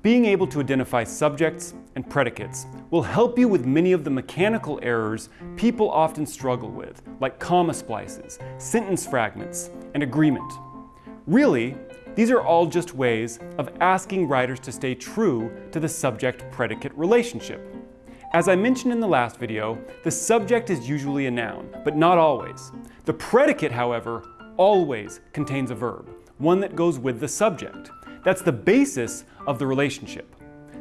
Being able to identify subjects and predicates will help you with many of the mechanical errors people often struggle with, like comma splices, sentence fragments, and agreement. Really, these are all just ways of asking writers to stay true to the subject-predicate relationship. As I mentioned in the last video, the subject is usually a noun, but not always. The predicate, however, always contains a verb, one that goes with the subject. That's the basis of the relationship.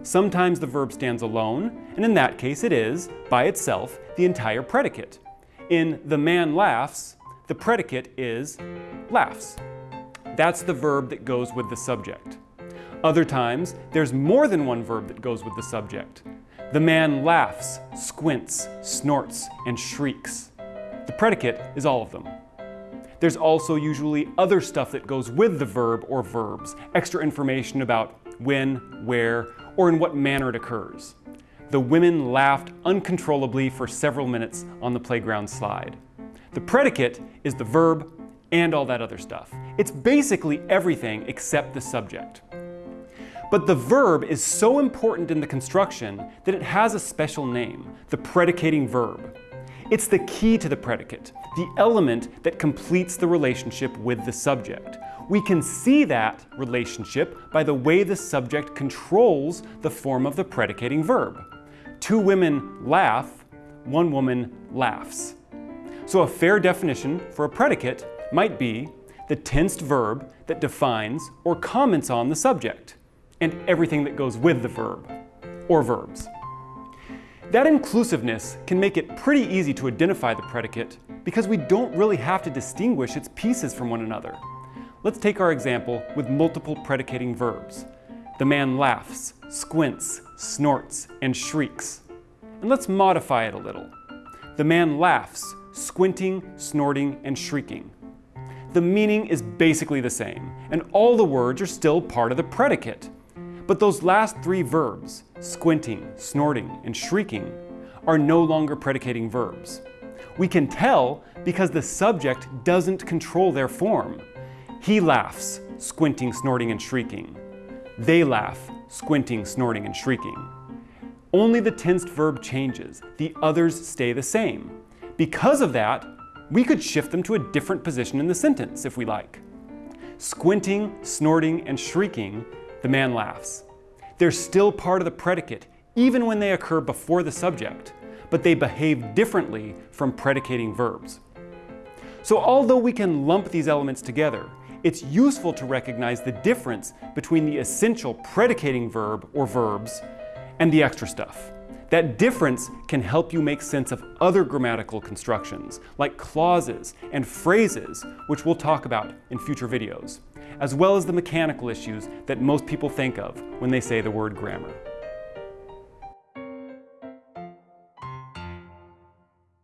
Sometimes the verb stands alone, and in that case it is, by itself, the entire predicate. In the man laughs, the predicate is laughs. That's the verb that goes with the subject. Other times, there's more than one verb that goes with the subject. The man laughs, squints, snorts, and shrieks. The predicate is all of them. There's also usually other stuff that goes with the verb or verbs, extra information about when, where, or in what manner it occurs. The women laughed uncontrollably for several minutes on the playground slide. The predicate is the verb and all that other stuff. It's basically everything except the subject. But the verb is so important in the construction that it has a special name, the predicating verb. It's the key to the predicate, the element that completes the relationship with the subject. We can see that relationship by the way the subject controls the form of the predicating verb. Two women laugh, one woman laughs. So a fair definition for a predicate might be the tensed verb that defines or comments on the subject and everything that goes with the verb, or verbs. That inclusiveness can make it pretty easy to identify the predicate because we don't really have to distinguish its pieces from one another. Let's take our example with multiple predicating verbs. The man laughs, squints, snorts, and shrieks. And let's modify it a little. The man laughs, squinting, snorting, and shrieking. The meaning is basically the same, and all the words are still part of the predicate. But those last three verbs, squinting, snorting, and shrieking, are no longer predicating verbs. We can tell because the subject doesn't control their form. He laughs, squinting, snorting, and shrieking. They laugh, squinting, snorting, and shrieking. Only the tensed verb changes, the others stay the same. Because of that, we could shift them to a different position in the sentence if we like. Squinting, snorting, and shrieking the man laughs. They're still part of the predicate, even when they occur before the subject, but they behave differently from predicating verbs. So although we can lump these elements together, it's useful to recognize the difference between the essential predicating verb or verbs and the extra stuff. That difference can help you make sense of other grammatical constructions, like clauses and phrases, which we'll talk about in future videos, as well as the mechanical issues that most people think of when they say the word grammar.